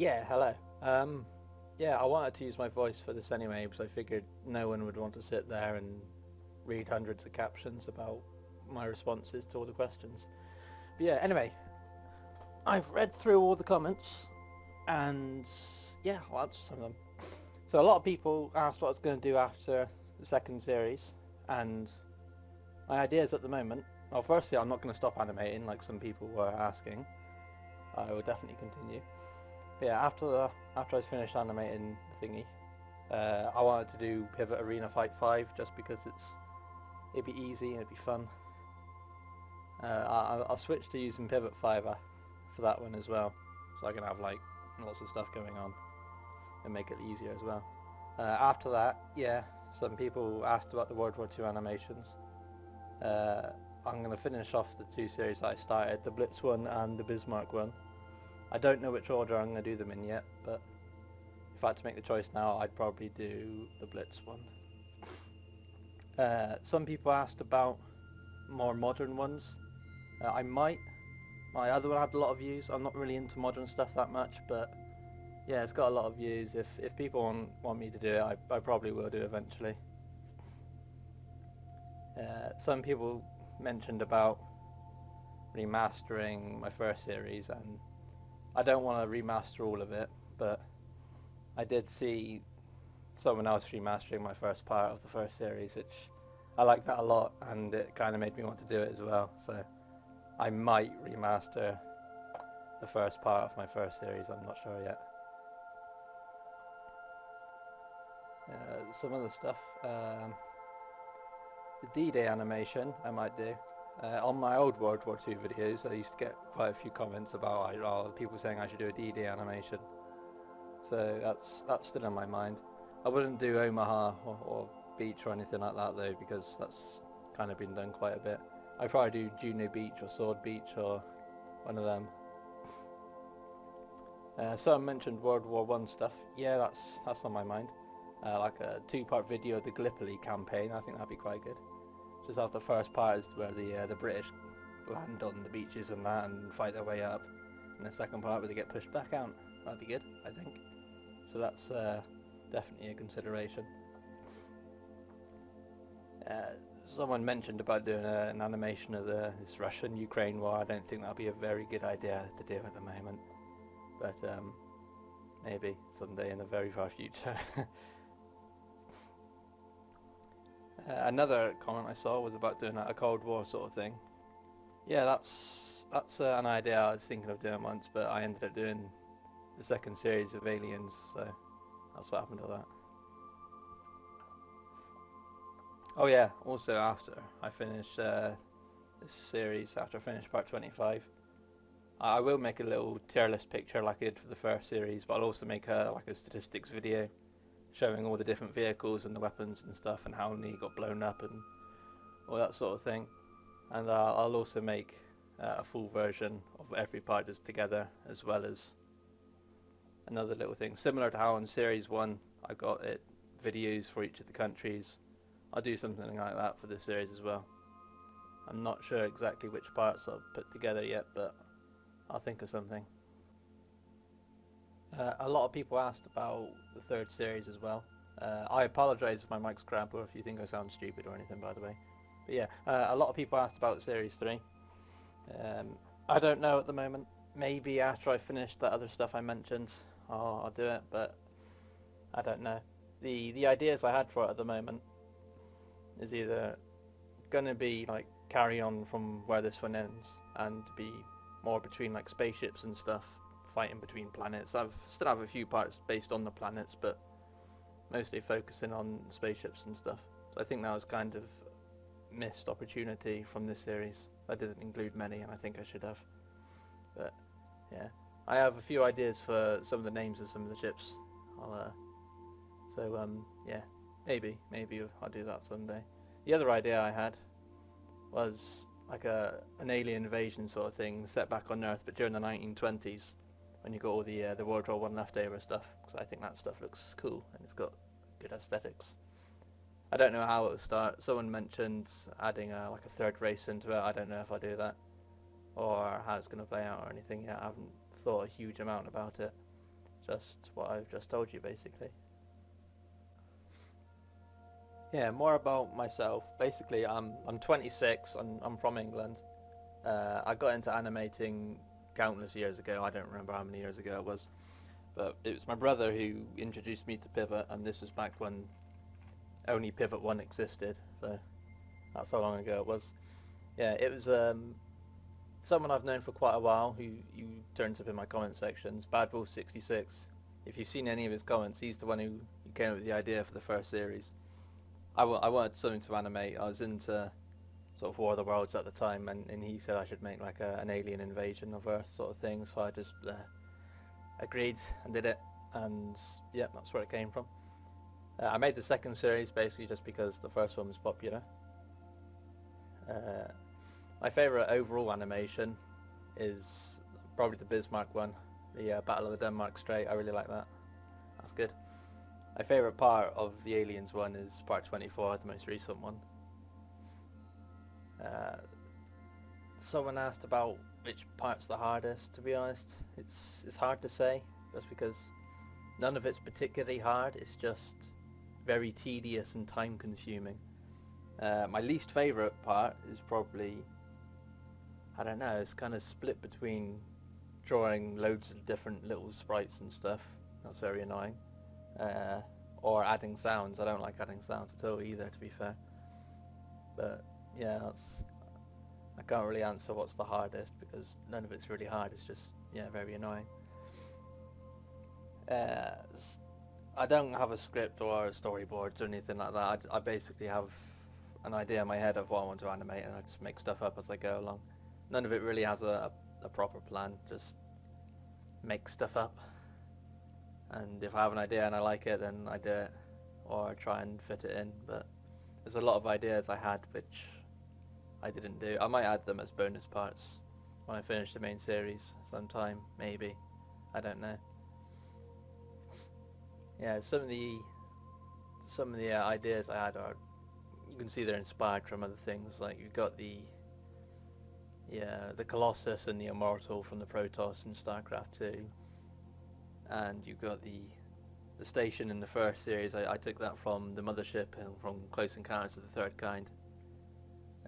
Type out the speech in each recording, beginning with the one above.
Yeah, hello. Um, yeah, I wanted to use my voice for this anyway because I figured no one would want to sit there and read hundreds of captions about my responses to all the questions. But yeah, anyway, I've read through all the comments and yeah, I'll answer some of them. So a lot of people asked what I was going to do after the second series and my ideas at the moment, well firstly I'm not going to stop animating like some people were asking. I will definitely continue. Yeah, after the, after I finished animating the thingy, uh, I wanted to do Pivot Arena Fight 5 just because it's it'd be easy and it'd be fun. Uh, I, I'll switch to using Pivot 5 for that one as well, so I can have like lots of stuff going on and make it easier as well. Uh, after that, yeah, some people asked about the World War II animations. Uh, I'm going to finish off the two series I started, the Blitz one and the Bismarck one. I don't know which order I'm going to do them in yet, but if I had to make the choice now, I'd probably do the Blitz one. Uh, some people asked about more modern ones. Uh, I might. My other one had a lot of views. I'm not really into modern stuff that much, but yeah, it's got a lot of views. If if people want, want me to do it, I, I probably will do eventually. Uh, some people mentioned about remastering my first series and I don't want to remaster all of it but I did see someone else remastering my first part of the first series which I like that a lot and it kind of made me want to do it as well so I might remaster the first part of my first series I'm not sure yet uh, some other stuff um, the D-Day animation I might do. Uh, on my old World War II videos I used to get quite a few comments about oh, people saying I should do a D-Day animation. So that's that's still in my mind. I wouldn't do Omaha or, or Beach or anything like that though because that's kind of been done quite a bit. I'd probably do Juno Beach or Sword Beach or one of them. Uh, I mentioned World War One stuff. Yeah, that's that's on my mind. Uh, like a two-part video of the Gallipoli campaign. I think that'd be quite good. Just after the first part is where the uh, the British land on the beaches and that and fight their way up. And the second part where they get pushed back out. That'd be good, I think. So that's uh, definitely a consideration. Uh, someone mentioned about doing a, an animation of the, this Russian-Ukraine war. I don't think that'd be a very good idea to do at the moment. But um, maybe someday in the very far future. Uh, another comment I saw was about doing a Cold War sort of thing. Yeah, that's that's uh, an idea I was thinking of doing once, but I ended up doing the second series of Aliens, so that's what happened to that. Oh yeah, also after I finish uh, this series, after I finish part 25, I will make a little tier list picture like I did for the first series, but I'll also make a like a statistics video showing all the different vehicles and the weapons and stuff and how many got blown up and all that sort of thing. And uh, I'll also make uh, a full version of every part just together as well as another little thing. Similar to how in Series 1 I got it videos for each of the countries. I'll do something like that for this series as well. I'm not sure exactly which parts I'll put together yet, but I'll think of something. Uh, a lot of people asked about the third series as well. Uh, I apologise if my mic's crap or if you think I sound stupid or anything by the way. But yeah, uh, a lot of people asked about Series 3. Um, I don't know at the moment. Maybe after I finish that other stuff I mentioned, I'll, I'll do it, but I don't know. The, the ideas I had for it at the moment is either going to be like carry on from where this one ends and be more between like spaceships and stuff fighting between planets. I've still have a few parts based on the planets, but mostly focusing on spaceships and stuff. So I think that was kind of missed opportunity from this series. I didn't include many, and I think I should have. But yeah, I have a few ideas for some of the names of some of the ships. Uh, so um, yeah, maybe, maybe I'll do that someday. The other idea I had was like a an alien invasion sort of thing set back on Earth, but during the 1920s when you got all the uh, the World War One leftover stuff, because I think that stuff looks cool and it's got good aesthetics. I don't know how it will start. Someone mentioned adding a, like a third race into it. I don't know if I do that or how it's going to play out or anything yet. I haven't thought a huge amount about it. just what I've just told you basically. Yeah, more about myself. Basically, I'm I'm 26. I'm I'm from England. Uh, I got into animating countless years ago. I don't remember how many years ago it was, but it was my brother who introduced me to Pivot, and this was back when only Pivot One existed. So that's how long ago it was. Yeah, it was um, someone I've known for quite a while who you turns up in my comment sections. Bad Wolf 66. If you've seen any of his comments, he's the one who, came up with the idea for the first series. I, I wanted something to animate. I was into sort of War of the Worlds at the time, and, and he said I should make like a, an alien invasion of Earth sort of thing. So I just uh, agreed and did it, and yeah, that's where it came from. Uh, I made the second series basically just because the first one was popular. Uh, my favourite overall animation is probably the Bismarck one, the uh, Battle of the Denmark Strait. I really like that. That's good. My favourite part of the Aliens one is part 24, the most recent one. Uh, someone asked about which part's the hardest. To be honest, it's it's hard to say, just because none of it's particularly hard. It's just very tedious and time consuming. Uh, my least favourite part is probably, I don't know, it's kind of split between drawing loads of different little sprites and stuff. That's very annoying. Uh, or adding sounds. I don't like adding sounds at all either, to be fair. But yeah, that's. I can't really answer what's the hardest because none of it's really hard. It's just yeah, very annoying. Uh, I don't have a script or storyboards or anything like that. I, I basically have an idea in my head of what I want to animate and I just make stuff up as I go along. None of it really has a, a, a proper plan, just make stuff up. And if I have an idea and I like it, then I do it, or I try and fit it in. But there's a lot of ideas I had which I didn't do. I might add them as bonus parts when I finish the main series sometime, maybe. I don't know. Yeah, some of the some of the uh, ideas I had are you can see they're inspired from other things. Like you've got the yeah the Colossus and the Immortal from the Protoss in StarCraft 2, and you've got the the station in the first series. I, I took that from the Mothership and from Close Encounters of the Third Kind.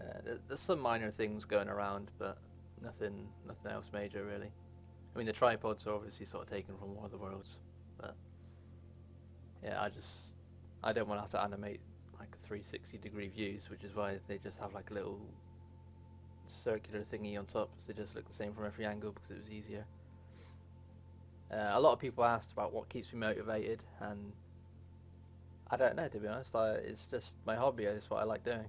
Uh, there's some minor things going around, but nothing nothing else major really. I mean the tripods are obviously sort of taken from War of the Worlds, but yeah, I just I don't want to have to animate like 360 degree views, which is why they just have like a little circular thingy on top, so they just look the same from every angle because it was easier. Uh, a lot of people asked about what keeps me motivated, and I don't know to be honest. I, it's just my hobby. It's what I like doing.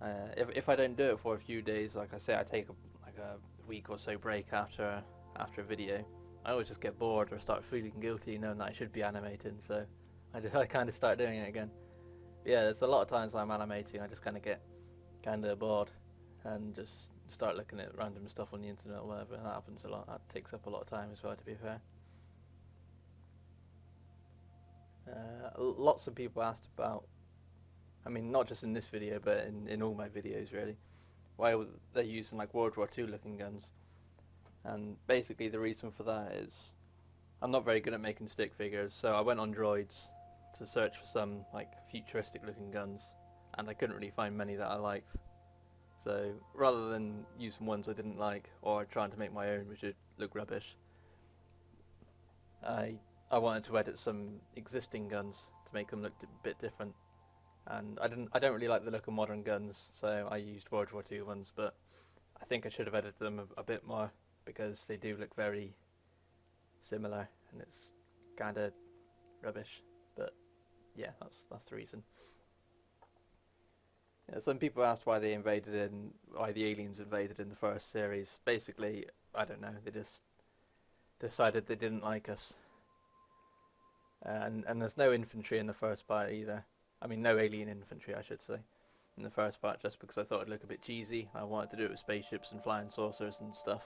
Uh, if if I don't do it for a few days, like I say, I take a, like a week or so break after after a video. I always just get bored or start feeling guilty knowing that I should be animating, so I, just, I kind of start doing it again. But yeah, there's a lot of times when I'm animating, I just kind of get kind of bored and just start looking at random stuff on the internet or whatever, and that happens a lot. That takes up a lot of time as well, to be fair. Uh, lots of people asked about, I mean, not just in this video, but in, in all my videos, really, why they're using like World War II looking guns. And basically the reason for that is I'm not very good at making stick figures, so I went on Droids to search for some like futuristic looking guns, and I couldn't really find many that I liked. So rather than using ones I didn't like or trying to make my own which would look rubbish, I I wanted to edit some existing guns to make them look a bit different. And I didn't I don't really like the look of modern guns, so I used World War II ones, but I think I should have edited them a, a bit more because they do look very similar and it's kind of rubbish. But yeah, that's that's the reason. Yeah, some people asked why they invaded in, why the aliens invaded in the first series. Basically, I don't know. They just decided they didn't like us. Uh, and and there's no infantry in the first part either. I mean, no alien infantry, I should say, in the first part, just because I thought it'd look a bit cheesy. I wanted to do it with spaceships and flying saucers and stuff.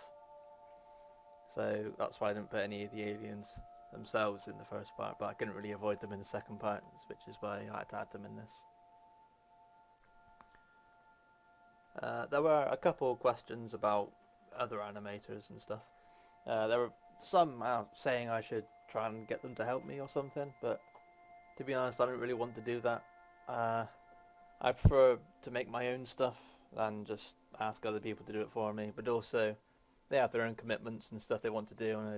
So that's why I didn't put any of the aliens themselves in the first part, but I couldn't really avoid them in the second part, which is why I had to add them in this. Uh, there were a couple of questions about other animators and stuff. Uh, there were some saying I should try and get them to help me or something, but to be honest, I don't really want to do that. Uh, I prefer to make my own stuff than just ask other people to do it for me. But also, they have their own commitments and stuff they want to do, and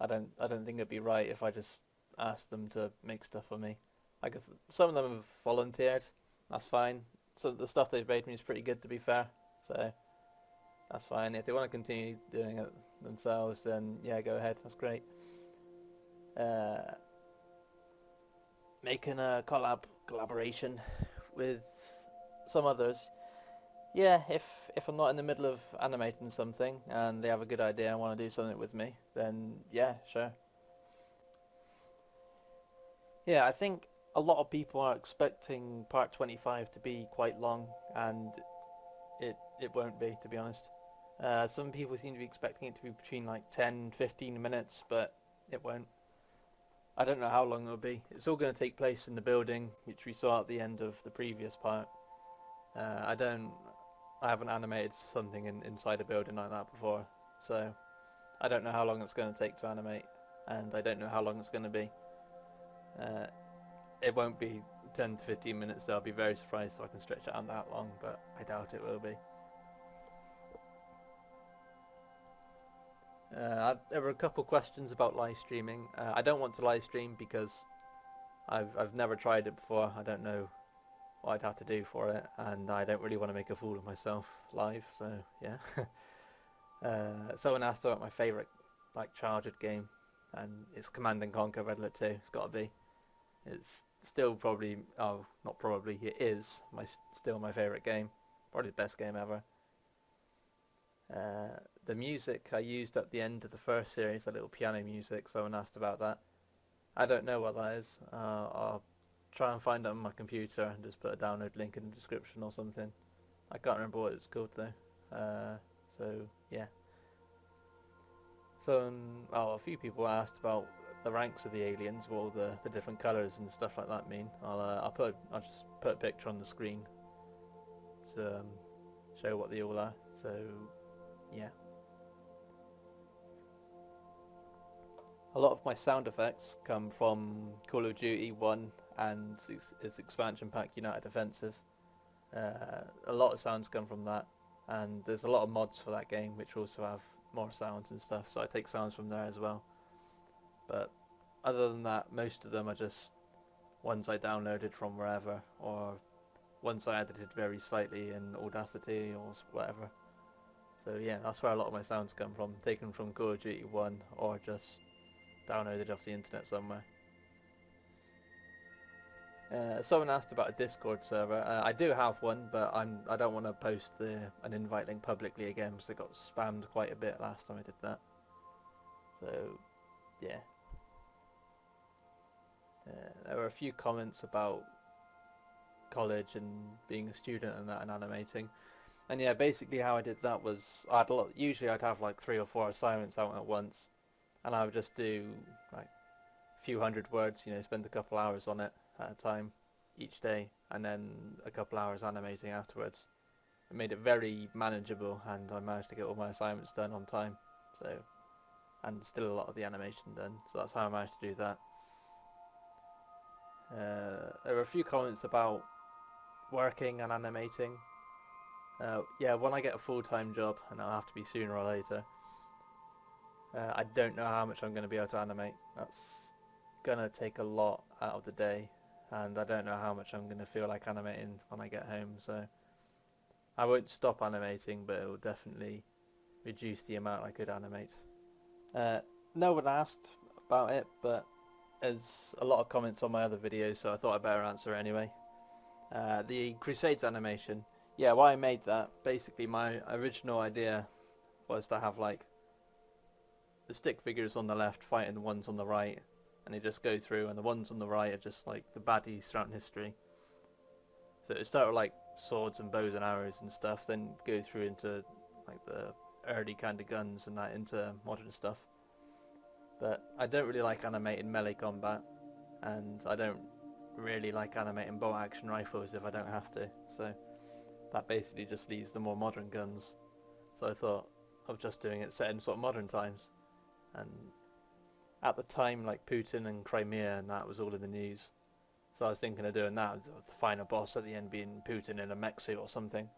I, I don't I don't think it'd be right if I just asked them to make stuff for me. Some of them have volunteered, that's fine. So the stuff they've made me is pretty good, to be fair. So that's fine. If they want to continue doing it themselves, then yeah, go ahead. That's great. Uh, making a collab collaboration with some others. Yeah, if if I'm not in the middle of animating something and they have a good idea and want to do something with me, then yeah, sure. Yeah, I think a lot of people are expecting part 25 to be quite long and it it won't be to be honest. Uh, some people seem to be expecting it to be between like 10 15 minutes but it won't. I don't know how long it'll be. It's all going to take place in the building which we saw at the end of the previous part. Uh, I don't I haven't animated something in, inside a building like that before so I don't know how long it's going to take to animate and I don't know how long it's going to be. Uh, it won't be 10 to 15 minutes, so I'll be very surprised if I can stretch it out that long, but I doubt it will be. Uh, there were a couple questions about live streaming. Uh, I don't want to live stream because I've I've never tried it before. I don't know what I'd have to do for it, and I don't really want to make a fool of myself live. So yeah. uh, someone asked about my favourite like childhood game, and it's Command and Conquer Red Alert 2. It's got to be. It's still probably, oh, not probably, it is my still my favourite game. Probably the best game ever. The music I used at the end of the first series, the little piano music, someone asked about that. I don't know what that is. Uh, I'll try and find it on my computer and just put a download link in the description or something. I can't remember what it's called though. Uh, so, yeah. So, um, oh, a few people asked about the ranks of the aliens, what all the, the different colours and stuff like that mean. I'll uh, I'll put I'll just put a picture on the screen to um, show what they all are. So yeah. A lot of my sound effects come from Call of Duty 1 and its, its expansion pack United Offensive. Uh, a lot of sounds come from that and there's a lot of mods for that game which also have more sounds and stuff so I take sounds from there as well. But other than that, most of them are just ones I downloaded from wherever, or ones I edited very slightly in Audacity or whatever. So yeah, that's where a lot of my sounds come from, taken from Call of Duty 1 or just downloaded off the internet somewhere. Uh, someone asked about a Discord server. Uh, I do have one, but I'm I don't want to post the an invite link publicly again because it got spammed quite a bit last time I did that. So, yeah, uh, there were a few comments about college and being a student and that and animating. And yeah, basically how I did that was, I'd usually I'd have like three or four assignments out at once, and I would just do like a few hundred words, you know, spend a couple hours on it at a time each day, and then a couple hours animating afterwards. It made it very manageable, and I managed to get all my assignments done on time. So, and still a lot of the animation done. So that's how I managed to do that. Uh, there were a few comments about working and animating. Uh, yeah, when I get a full-time job, and I'll have to be sooner or later, uh, I don't know how much I'm going to be able to animate. That's going to take a lot out of the day, and I don't know how much I'm going to feel like animating when I get home, so I won't stop animating, but it will definitely reduce the amount I could animate. Uh, no one asked about it, but there's a lot of comments on my other videos, so I thought I'd better answer anyway. Uh, the Crusades animation, yeah, why I made that, basically my original idea was to have like the stick figures on the left fighting the ones on the right, and they just go through, and the ones on the right are just like the baddies throughout history. So it started like swords and bows and arrows and stuff, then go through into like the early kind of guns and that into modern stuff. But I don't really like animating melee combat, and I don't really like animating bolt action rifles if I don't have to, so that basically just leaves the more modern guns. So I thought of just doing it set in sort of modern times, and at the time, like Putin and Crimea, and that was all in the news. So I was thinking of doing that, the final boss at the end being Putin in a mech suit or something.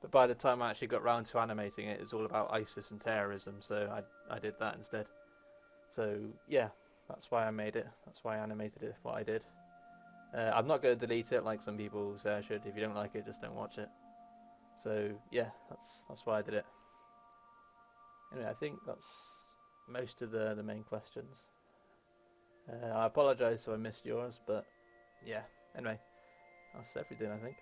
But by the time I actually got round to animating it, it was all about ISIS and terrorism, so I, I did that instead. So yeah, that's why I made it. That's why I animated it, what I did. Uh, I'm not going to delete it like some people say I should. If you don't like it, just don't watch it. So yeah, that's that's why I did it. Anyway, I think that's most of the the main questions. Uh, I apologise if I missed yours, but yeah. Anyway, that's everything I think.